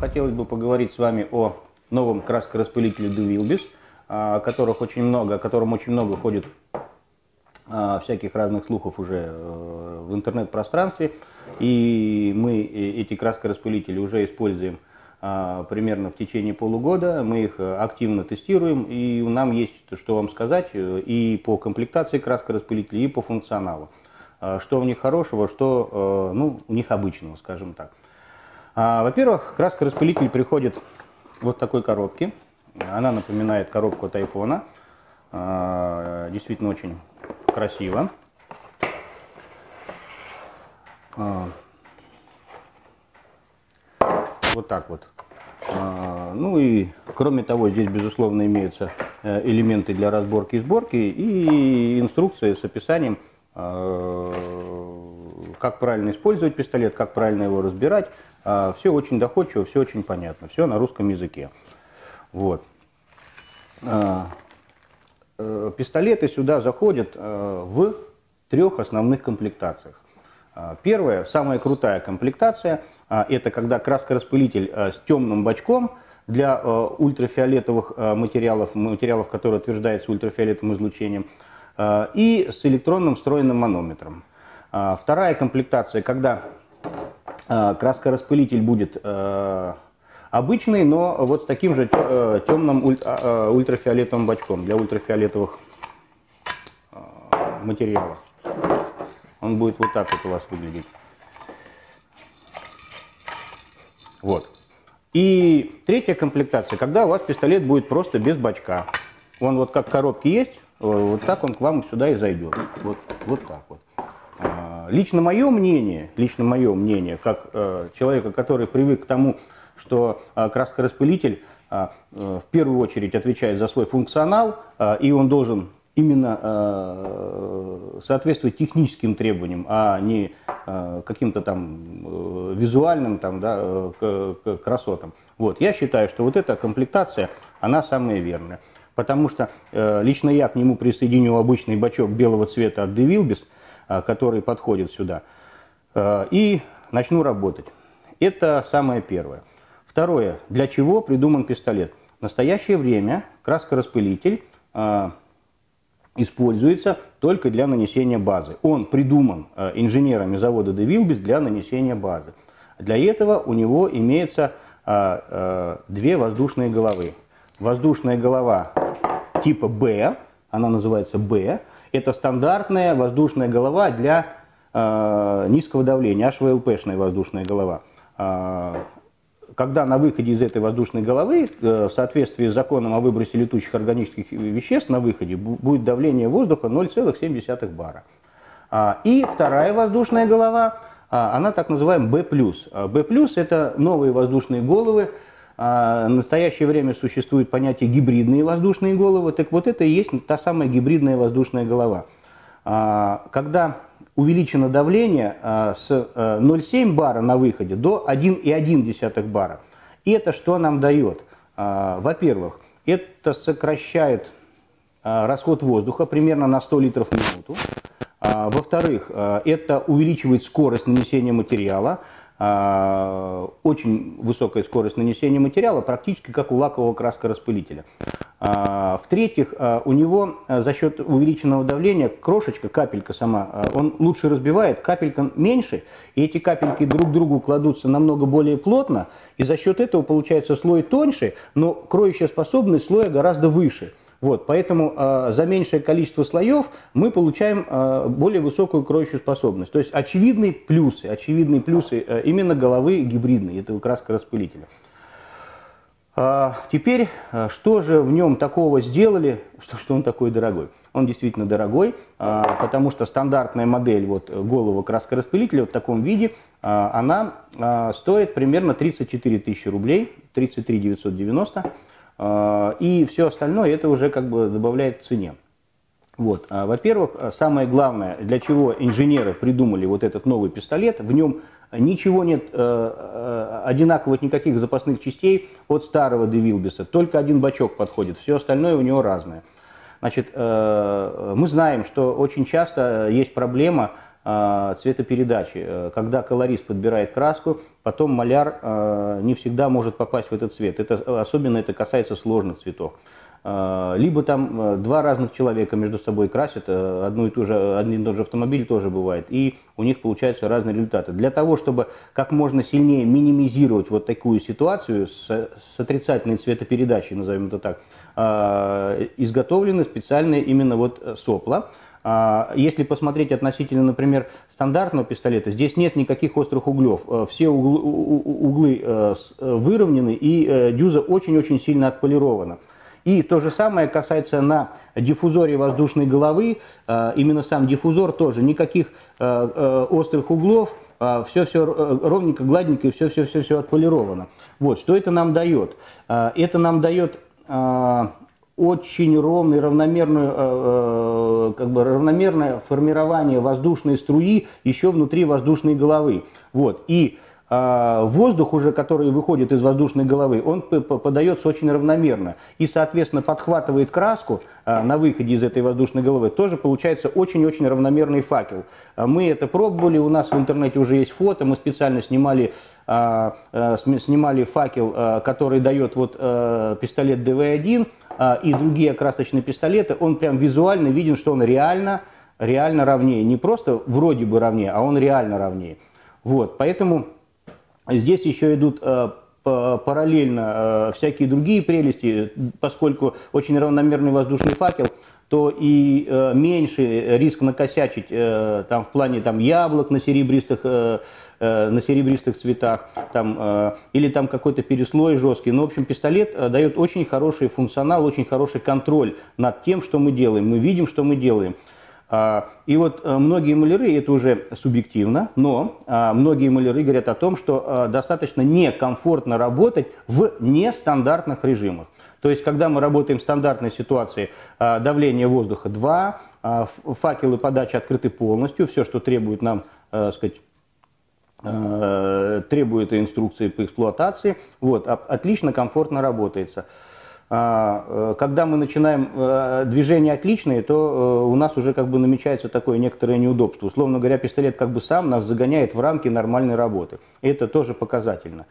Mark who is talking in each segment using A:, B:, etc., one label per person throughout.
A: хотелось бы поговорить с вами о новом краскораспылителе Duvilbis, о которых очень много, о котором очень много ходит а, всяких разных слухов уже э, в интернет-пространстве. И мы эти краскораспылители уже используем а, примерно в течение полугода. Мы их э, активно тестируем, и нам есть что вам сказать э, и по комплектации краскораспылителей, и по функционалу. А, что в них хорошего, что ну, у них обычного, скажем так. Во-первых, краскораспылитель приходит вот такой коробке. Она напоминает коробку от айфона. Действительно очень красиво. А, вот так вот. А, ну и кроме того, здесь безусловно имеются э, элементы для разборки и сборки и инструкции с описанием, а, как правильно использовать пистолет, как правильно его разбирать. Все очень доходчиво, все очень понятно, все на русском языке. Вот. Э, пистолеты сюда заходят э, в трех основных комплектациях. Первая, самая крутая комплектация, это когда краскораспылитель с темным бачком для ультрафиолетовых материалов, материалов, которые утверждаются ультрафиолетовым излучением, и с электронным встроенным манометром. Вторая комплектация, когда краскораспылитель будет Обычный, но вот с таким же темным а, а, ультрафиолетовым бачком для ультрафиолетовых материалов. Он будет вот так вот у вас выглядеть. Вот. И третья комплектация, когда у вас пистолет будет просто без бачка. Он вот как в коробке есть, вот так он к вам сюда и зайдет. Вот, вот так вот. Лично мое мнение, лично мое мнение, как э, человека, который привык к тому, что а, краскораспылитель э, в первую очередь отвечает за свой функционал, и он должен именно соответствовать техническим требованиям, а не каким-то там э, визуальным там, да, красотам. Вот. Я считаю, что вот эта комплектация, она самая верная. Потому что э, лично я к нему присоединю обычный бачок белого цвета от DeVilbis, который подходит сюда, и начну работать. Это самое первое. Второе. Для чего придуман пистолет? В настоящее время краскораспылитель э, используется только для нанесения базы. Он придуман э, инженерами завода DeVilbis для нанесения базы. Для этого у него имеется э, э, две воздушные головы. Воздушная голова типа Б, она называется Б, это стандартная воздушная голова для э, низкого давления, HVLP-шная воздушная голова когда на выходе из этой воздушной головы, э, в соответствии с законом о выбросе летучих органических веществ на выходе, будет давление воздуха 0,7 бара. А, и вторая воздушная голова, а, она так называемая B+. B+, это новые воздушные головы, а, в настоящее время существует понятие гибридные воздушные головы, так вот это и есть та самая гибридная воздушная голова. Когда увеличено давление а, с 0,7 э, бара на выходе до 1,1 бара. И это что нам дает? А, во-первых, это сокращает а, расход воздуха примерно на 100 литров в минуту. Во-вторых, это увеличивает скорость нанесения материала. Очень высокая скорость нанесения материала, практически как у лакового краскораспылителя. А, в-третьих, а, у него за счет увеличенного давления крошечка, капелька сама, он лучше разбивает, капелька меньше, и эти капельки друг к другу кладутся намного более плотно, и за счет этого получается слой тоньше, но кроющая способность слоя гораздо выше. Вот, поэтому э, за меньшее количество слоев мы получаем э, более высокую кроющую способность. То есть очевидные плюсы, очевидные плюсы э, именно головы гибридной, этого краска распылителя. А, теперь, а, что же в нем такого сделали, что, что он такой дорогой? Он действительно дорогой, а, потому что стандартная модель вот, голого краскораспылителя в таком виде, она стоит примерно 34 тысячи рублей, 33 990, и все остальное это уже как бы добавляет к цене. Вот. Во-первых, самое главное, для чего инженеры придумали вот этот новый пистолет, в нем Ничего нет э, э, одинаковых никаких запасных частей от старого Девилбиса. Только один бачок подходит, все остальное у него разное. Значит, э, мы знаем, что очень часто есть проблема цветопередачи, когда колорист подбирает краску, потом маляр не всегда может попасть в этот цвет. Это, особенно это касается сложных цветов. Либо там э, два разных человека между собой красят, э, одну и ту же, один и тот же автомобиль тоже бывает, и у них получаются разные результаты. Для того, чтобы как можно сильнее минимизировать вот такую ситуацию с, с отрицательной цветопередачей, назовем это так, изготовлены специальные именно вот сопла. А, если посмотреть относительно, например, стандартного пистолета, здесь нет никаких острых углов. Э, все углы, углы выровнены и дюза очень-очень сильно отполирована. И то же самое касается на диффузоре воздушной головы. Э, именно сам диффузор тоже. Никаких э, э, острых углов, все-все ровненько, гладненько, все-все-все отполировано. Вот, что это нам дает? Это нам дает очень ровное, равномерное, как бы равномерное формирование воздушной струи еще внутри воздушной головы. Вот. И а, воздух уже, который выходит из воздушной головы, он подается очень равномерно и, соответственно, подхватывает краску на выходе из этой воздушной головы. Тоже получается очень-очень равномерный факел. Мы это пробовали, у нас в интернете уже есть фото, мы специально снимали снимали факел, который дает вот пистолет ДВ-1 и другие красочные пистолеты, он прям визуально виден, что он реально, реально ровнее. Не просто вроде бы ровнее, а он реально ровнее. Вот, поэтому Здесь еще идут э, параллельно э, всякие другие прелести, поскольку очень равномерный воздушный факел, то и э, меньше риск накосячить там, в плане там, яблок на серебристых, на серебристых цветах, там, или там какой-то переслой жесткий. Но, ну, в общем, пистолет дает очень хороший функционал, очень хороший контроль над тем, что мы делаем. Мы видим, что мы делаем. А, и вот э, многие маляры, это уже субъективно, но а, многие маляры говорят о том, что э, достаточно некомфортно работать в нестандартных режимах. То есть, когда мы работаем в стандартной ситуации, а, давление воздуха 2, факелы подачи открыты полностью, все, что требует нам, э, сказать, требует инструкции по эксплуатации, вот, отлично, комфортно работается. А, э, когда мы начинаем э, движение отличное, то э, у нас уже как бы намечается такое некоторое неудобство. Условно говоря, пистолет как бы сам нас загоняет в рамки нормальной работы. Это тоже показательно.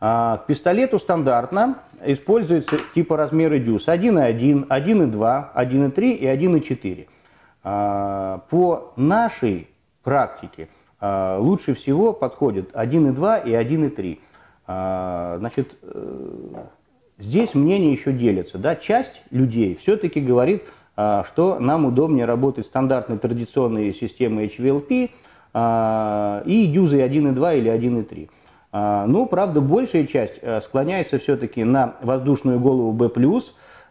A: А, к пистолету стандартно используется типа размеры дюз 1,1, 1,2, 1,3 и 1,4. А, по нашей практике лучше всего подходят 1,2 и 1,3. Значит, Здесь мнения еще делятся. Да? Часть людей все-таки говорит, а, что нам удобнее работать стандартной традиционной системой HVLP а, и дюзой 1.2 или 1.3. А, но, правда, большая часть склоняется все-таки на воздушную голову B+,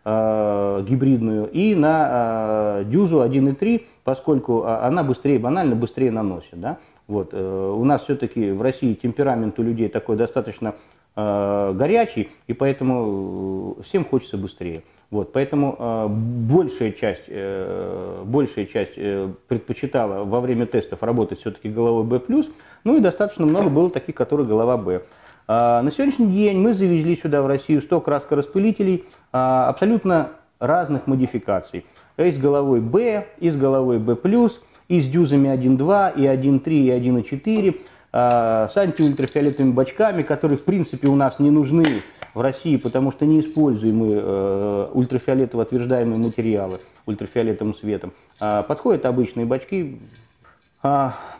A: гибридную, и на дюзу 1.3, поскольку она быстрее, банально быстрее наносит. Да? Вот. Э, у нас все-таки в России темперамент у людей такой достаточно Э, горячий, и поэтому э, всем хочется быстрее. Вот, поэтому э, большая часть, э, большая часть э, предпочитала во время тестов работать все-таки головой B+, ну и достаточно много было таких, которые голова B. А, на сегодняшний день мы завезли сюда в Россию 100 краскораспылителей а, абсолютно разных модификаций. И с головой B, и с головой B+, и с дюзами 1.2, и 1.3, и 1.4. А, с антиультрафиолетовыми бачками, которые в принципе у нас не нужны в России, потому что не используем мы э, ультрафиолетово отверждаемые материалы ультрафиолетовым светом. Подходят обычные бачки,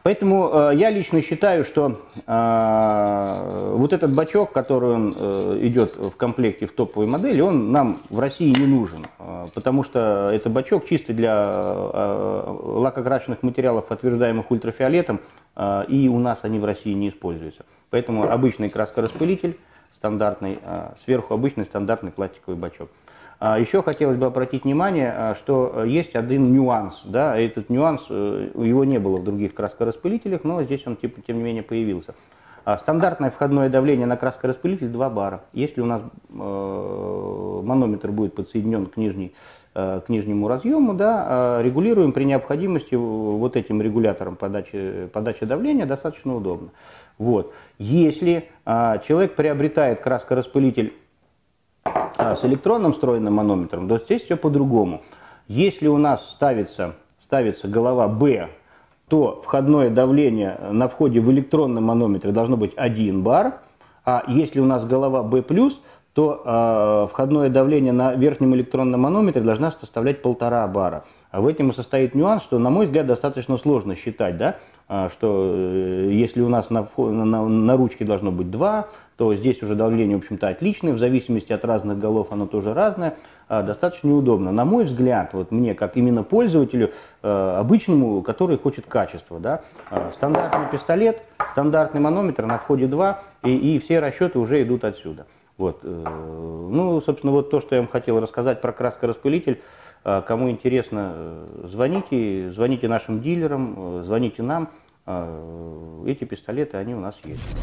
A: поэтому э, я лично считаю, что э, вот этот бачок, который он, э, идет в комплекте в топовой модели, он нам в России не нужен, потому что это бачок чисто для лакокрашенных материалов, отверждаемых ультрафиолетом, и у нас они в России не используются. Поэтому обычный краскораспылитель стандартный, сверху обычный стандартный пластиковый бачок. А еще хотелось бы обратить внимание, а, что э, есть один нюанс. Да, этот нюанс, э, его не было в других краскораспылителях, но здесь он типа, тем не менее появился. А, стандартное входное давление на краскораспылитель 2 бара. Если у нас э, манометр будет подсоединен к, нижней, к нижнему разъему, да, регулируем при необходимости вот этим регулятором подачи, подачи давления, достаточно удобно. Вот. Если человек приобретает краскораспылитель а, с электронным встроенным манометром, то здесь все по-другому. Если у нас ставится, ставится голова B то входное давление на входе в электронном манометре должно быть 1 бар, а если у нас голова B+, то э, входное давление на верхнем электронном манометре должна составлять полтора бара. А в этом и состоит нюанс, что, на мой взгляд, достаточно сложно считать, да, а, что э, если у нас на, на, на ручке должно быть 2, то здесь уже давление, в общем-то, отличное, в зависимости от разных голов оно тоже разное, а, достаточно неудобно. На мой взгляд, вот мне, как именно пользователю, э, обычному, который хочет качества, да, а, стандартный пистолет, стандартный манометр на входе 2, и, и все расчеты уже идут отсюда. Вот. Э, ну, собственно, вот то, что я вам хотел рассказать про краскораспылитель. А, кому интересно, э, звоните, звоните нашим дилерам, э, звоните нам. Эти пистолеты, они у нас есть.